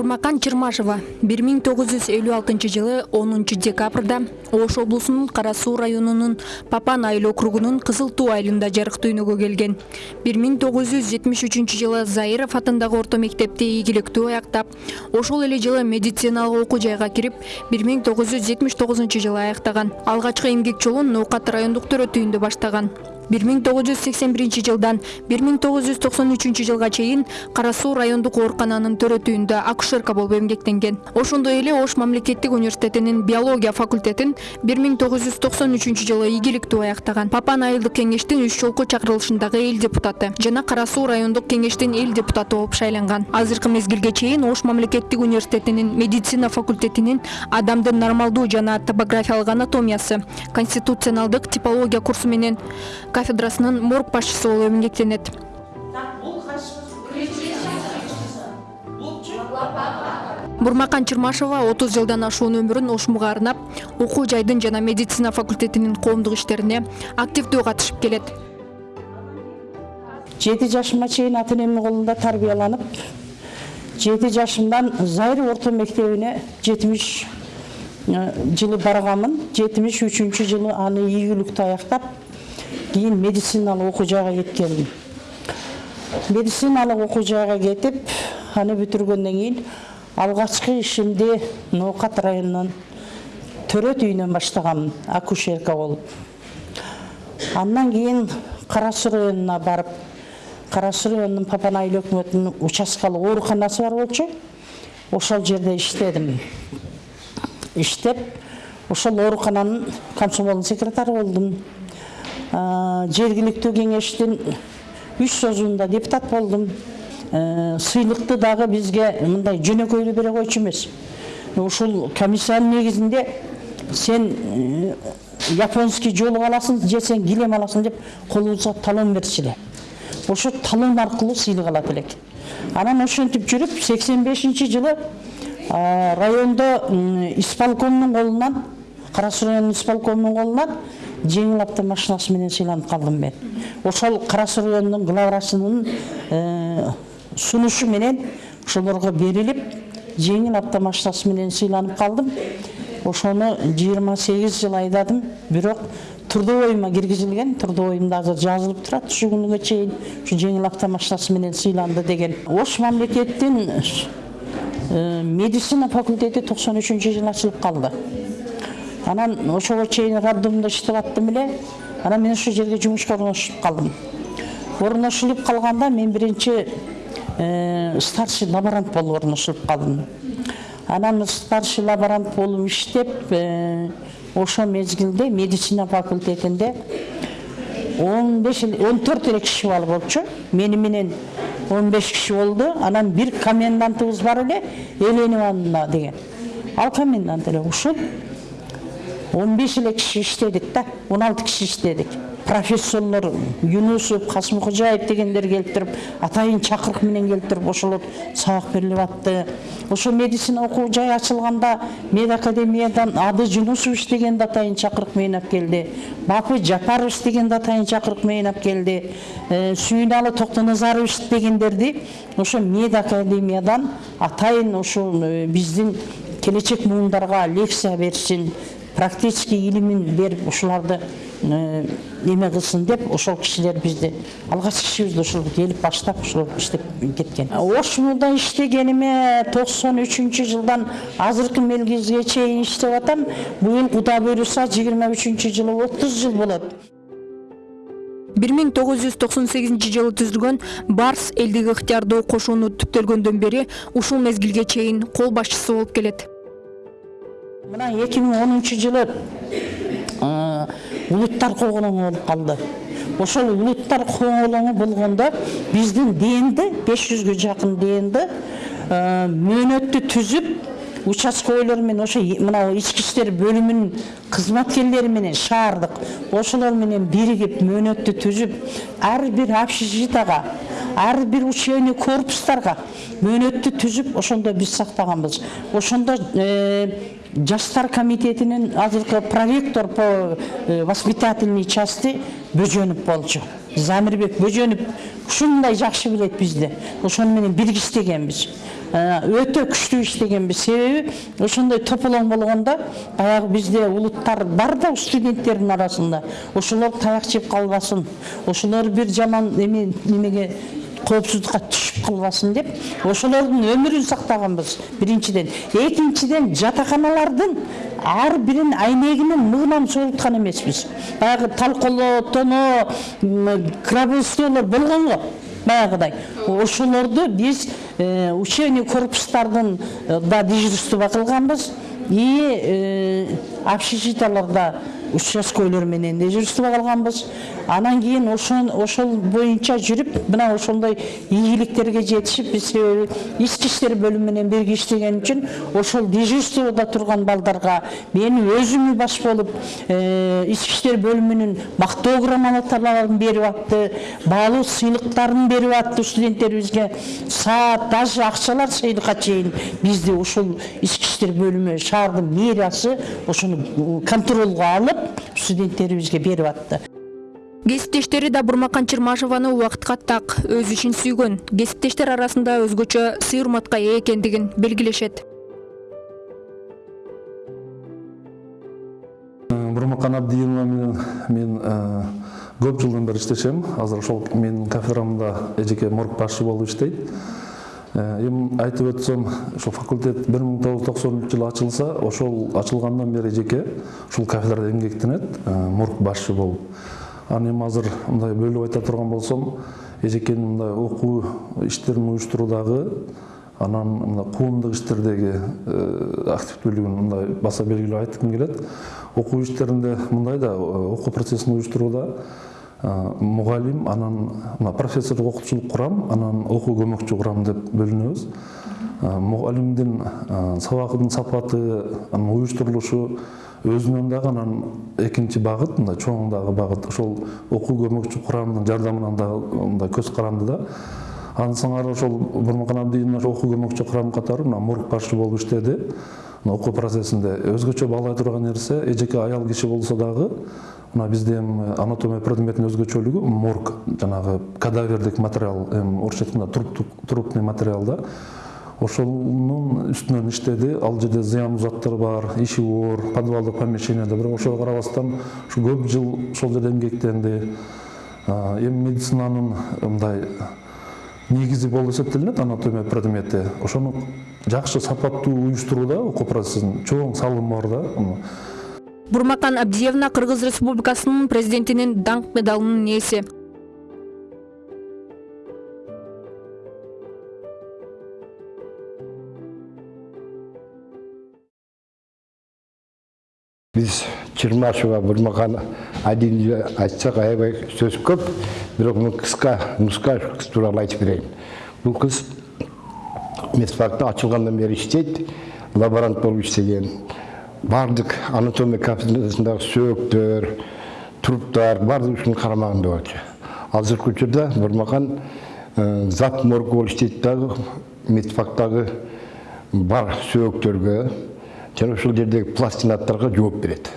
бурмакан чырмашева бир миң тогуз жүз элүү алтынчы жылы онунчу декабрда ош облусунун кара суу районунун папан айыл округунун кызыл туу айылында жарык дүйнөгө келген. бир миң тогуз жүз жетимиш үчүнчү жылы заиров атындагы орто мектепти ийгиликтүү аяктап ошол эле жылы медициналык окуу жайга кирип бир миң тогуз жүз жетимиш тогузунчу жылы аяктаган. Алгачкы эмгек жолун ноокат райондук төрөтүүндө баштаган бир миң тогуз жүз сексен биринчи жылдан бир миң тогуз жүз токсон үчүнчү жылга чейин кара суу райондук оорукананын төрөтүүндө акушерка болуп эмгектенген. Ошондой эле ош мамлекеттик университетинин биология факультетин бир миң тогуз жүз токсон үчүнчү жылы ийгиликтүү аяктаган. Папан айылдык кеңештин үч жолку чакырылышындагы эл депутаты жана кара суу райондук кеңештин эл депутаты болуп шайланган. Азыркы мезгилге чейин ош мамлекеттик университетинин медицина факультетинин адамдын нормалдуу жана топографиялык анатомиясы конституционалдык типология курсу менен кафедрасынын морг башчысы болуп эмгектенет. Бурмакан чырмашева отуз жылдан ашуун өмүрүн ошмуга арнап окуу жайдын жана медицина факультетинин коомдук иштерине активдүү катышып келет. Жети жашыма чейин ата энемдин колунда тарбияланып жети жашымдан зайыр орто мектебине жетимиш жылы барганмын жетимиш үчүнчү жылы аны ийгиликтүү аяктап кийин медициналык окуу жайга кеткенмин медициналык окуу жайга кетип аны бүтүргөндөн кийин алгачкы ишимди ноокат районунун төрөт үйүнөн баштаганмын акушерка болуп андан кийин кара суу районуна барып кара суу районунун папан айыл өкмөтүнүн участкалык ооруканасы бар болчу ошол жерде иштедим. Иштеп ошол оорукананын комсомолдун секретары болдум. Жергиликтүү кеңештин үч созуунда депутат болдум сыйлыкты дагы бизге мындай жөнөкөйлүү бере койчу эмес ушул комиссиянын негизинде сен японский жолук аласың же сен килем аласың деп колубузга талон берчү эле талон аркылуу сыйлык алат элек анан ошентип жүрүп сексен бешинчи жылы райондо исполкомдун колунан кара суу районунун исполкомунун колунан жеңил автомашинасы менен сыйланып калдым мен. Ошол кара суу районунун главрачынын сунушу менен ошолорго берилип жеңил автомашинасы менен сыйланып калдым ошону жыйырма сегиз жыл айдадым бирок трудовойума киргизилген трудовоюмда азыр жазылып турат ушу күнүгө чейин ушу жеңил автомашинасы менен сыйланды деген. Ош мамлекеттин медицина факультети токсон үчүнчү жылы ачылып калды анан ошого чейин роддомдо иштеп аттым эле. Анан мен ошол жерге жумушка орношуп калдым. Орношулуп калганда мен биринчи старший лаборант болуп орношулуп калдым. Анан старший лаборант болуп иштеп ошол мезгилде медицина факультетинде он беш он төрт эле киши бала болчу. Мени менен он беш киши болду. Анан бир комендантыбыз бар эле еленовна деген. Ал комендант эле ушул. Он беш эле киши иштедик да он алты киши иштедик. Профессорлор юнусов касымкожаев дегендер келип туруп атайын чакырык менен келип туруп ошолор сабак берилип атты. Ошо медицина окуу жай ачылганда мед академиядан ады жунусов иштеген атайын чакырык менен алып келди бапы жапаров иштеген атайын чакырык менен алып келди сүйүналы токтоназаров иштегендерди ошо мед академиядан атайын ушул биздин келечек муундарга лекция берсин практический илимин берип ушуларды неме кылсын деп ошол кишилер бизди алгачкы ишибизди ошол келип баштап ошол иштеп кеткен. Ошмуда иштегениме токсон үчүнчү жылдан азыркы мезгилге чейин иштеп атам. Быйыл кудай буйруса жыйырма үчүнчү жылы отуз жыл болот. Бир миң тогуз жүз токсон сегизинчи жылы түзүлгөн барс элдик ыктыярдуу кошууну түптөлгөндөн бери ушул мезгилге чейин кол башчысы болуп келет. Мына эки миң онунчу жылы улуттар коголоңу болуп калды ошол улуттар коголоңу болгондо биздин днди беш жүзгө жакын днди мөөнөттү түзүп участковойлор менен ошо мына ички иштер бөлүмүнүн кызматкерлери менен шаардык. Ошолор менен биригип мөөнөттү түзүп ар бир общежитияга ар бир учебный корпустарга мөөнөттү түзүп ошондо биз сактаганбыз. Ошондо жаштар комитетинин азыркы проректор по э, воспитательной части бөжөнов болчу. Замирбек бөжөнов ушундай жакшы билет бизди ошону менен бирге иштегенбиз. Э, өтө күчтүү иштегенбиз. Себеби ошондой тополоң болгондо баягы бизде улуттар бар да студенттердин арасында. Ошолор таяк жеп калбасын. Ошолор бир жаман эме немеге коопсуздукка түшүп калбасын деп ошолордун өмүрүн сактаганбыз биринчиден экинчиден жатаканалардын ар бирин айнегинин мыгынан согулткан эмеспиз баягы талколоо тоно гробовойлор болгон го баягыдай ошолорду биз учебный корпустардын да дежурство кылганбыз и общежитияларда участкойлор менен дежурство кылганбыз анан кийин ошон ошол боюнча жүрүп мына ошондой ийгиликтерге жетишип биз себеби ички иштер бөлүмү менен бирге иштеген үчүн ошол дежурствода турган балдарга мен өзүмү баш болуп ички иштер бөлүмүнүн мактоо грамоталарын берип атты баалуу сыйлыктарын берип атты студенттерибизге. Саат даже акчалар сыйлыкка чейин бизди ушул ички иштер бөлүмү шаардын мэриясы ошону контролго алып студенттерибизге берип атты. Кесиптештери да бурмакан чырмашеваны убакытка так өз ишин сүйгөн. Кесиптештер арасында өзгөчө сый урматка ээ экендигин белгилешет. Бурмакан абдиевна менен мен көп жылдан бери иштешем. Азыр ошол менин кафедрамда эжеке морг башчы болуп иштейт эми айтып өтсөм ошол факультет бир миң тогуз жүз токсонунчу жылы ачылса ошол ачылгандан бери эжеке ушул кафедрада эмгектенет морг башчы болуп. Анан эми азыр мындай бөлүп айта турган болсом эжекенин мындай окуу иштерин уюштуруудагы анан мына коомдук иштердеги активдүүлүгүн мындай баса белгилеп айткым келет. Окуу иштеринде мындай да окуу процессин уюштурууда мугалим анан мына профессорлук окутуучулук курам анан окуу көмөкчү курам деп бөлүнөбүз. Мугалимдин сабагынын сапаты анын уюштурулушу өзүнөн дагы анан экинчи багыт мындай чоң дагы багыт. Ошол окуу көмөкчү курамдын жардамынан дагы мындай көз каранды да. Андан сыңары ошол бурмакан абдиевна окуу көмөкчү курам катары мына морг башчы болуп иштеди. Окуу процессинде өзгөчө баалай турган нерсе эжеке аял киши болсо дагы мына бизде эми анатомия предметинин өзгөчөлүгү морг жанагы кадавердик материал эми орусча айтканда трупный материал да. Ошонун үстүнөн иштеди ал жерде зыяндуу заттар бар иши оор подвалдык помещениеде бирок ошого карабастан ушу көп жыл ошол жерде эмгектенди эми медицинанын мындай негизи болуп эсептелинет анатомия предмети ошону жакшы сапаттуу уюштурууда окуу процессин. Чоң салымы бар да бурмакан абдиевна кыргыз республикасынын президентинин даңк медалынын ээси биз чырмашева бурмакан адилге айтсак аябай сөз көп бирок мен кыска нуска тууралуу айтып берейин бул кыз медфакта ачылгандан бери иштейт лаборант болуп иштеген баардык анатомия кафедрасындагы сөөктөр труптар баардыгы ушунун карамагында болчу. Азыркы учурда бурмакан зап морг болуп иштейт дагы медфактагы бар сөөктөргө жана ошол жердеги пластинаттарга жооп берет.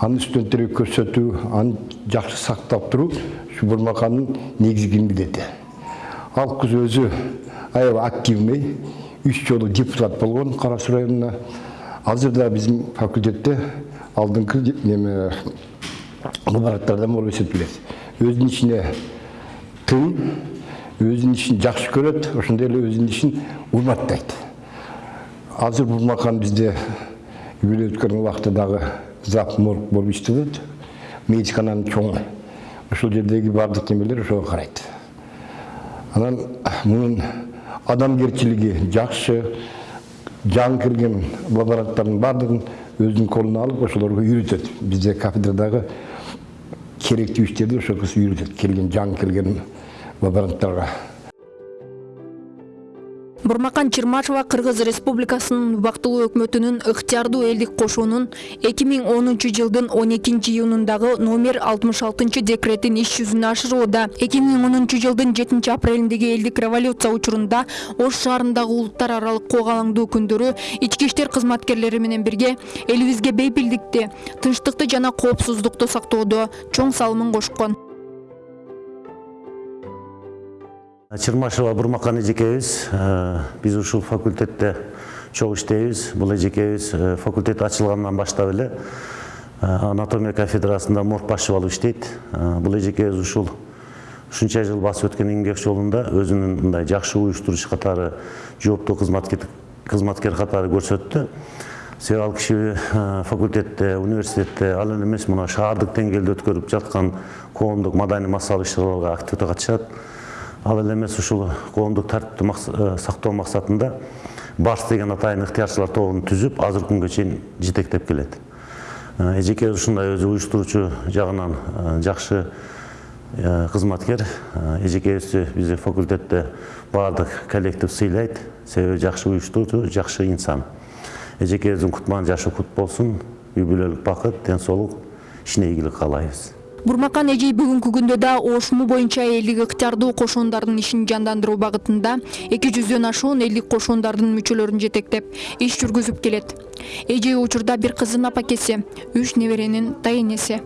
Аны студенттерге көрсөтүү аны жакшы сактап туруу ушу бурмакандын негизги милдети ал кыз өзү аябай активный үч жолу депутат болгон кара суу районуна азыр да биздин факультетте алдыңкы неме лабораториядан болуп эсептелет өзүнүн ишине тың өзүнүн ишин жакшы көрөт ошондой эле өзүнүн ишин урматтайт азыр бурмакан бизде юбилей өткөргөн убакта дагы зап морг болуп иштелет медицинанын чоңу ошол жердеги баардык немелер ошого карайт анан мунун адамгерчилиги жакшы жаңы кирген лаборанттардын баардыгын өзүнүн колуна алып ошолорго үйрөтөт бизде кафедрадагы керектүү иштерди ошол кыз үйрөтөт келген жаңы келген лаборанттарга бурмакан чырмашева кыргыз республикасынын убактылуу өкмөтүнүн ыктыярдуу элдик кошуунун эки миң онунчу жылдын он экинчи июнундагы номер алтымыш алтынчы декретин иш жүзүнө ашырууда эки миң онунчу жылдын жетинчи апрелиндеги элдик революция учурунда ош шаарындагы улуттар аралык кок алаңдуу күндөрү ички иштер кызматкерлери менен бирге элибизге бейпилдикти тынчтыкты жана коопсуздукту сактоодо чоң салымын кошкон чырмашева бурмакан эжекебиз биз ушул факультетте чогуу иштейбиз. Бул эжекебиз факультет ачылгандан баштап эле анатомия кафедрасында морг башчы болуп иштейт бул эжекебиз ушул ушунча жыл басып өткөн эмгек жолунда өзүнүн мындай жакшы уюштуруучу катары жооптуу кызматкер катары көрсөттү. Себеби ал киши факультетте университетте ал эле эмес мына шаардык деңгээлде өткөрүп жаткан коомдук маданий массалык иш чараларга активдүү катышат. Ал эле эмес ушул коомдук тартипти сактоо максатында барс деген атайын ыктыярчылар тобун түзүп азыркы күнгө чейин жетектеп келет. Эжекебиз ушундай өзү уюштуруучу жагынан жакшы кызматкер. Эжекебизди биздин факультетте баардык коллектив сыйлайт. Себеби жакшы уюштуруучу жакшы инсан. Эжекебиздин кутман жашы кут болсун үй бүлөлүк бакыт ден соолук ишине ийгилик каалайбыз. Бурмакан эжей бүгүнкү күндө да ошму боюнча элдик ыктыярдуу кошуундардын ишин жандандыруу багытында эки жүздөн ашуун элдик кошуундардын мүчөлөрүн жетектеп иш жүргүзүп келет эжей учурда бир кыздын апакеси үч неберенин дайынеси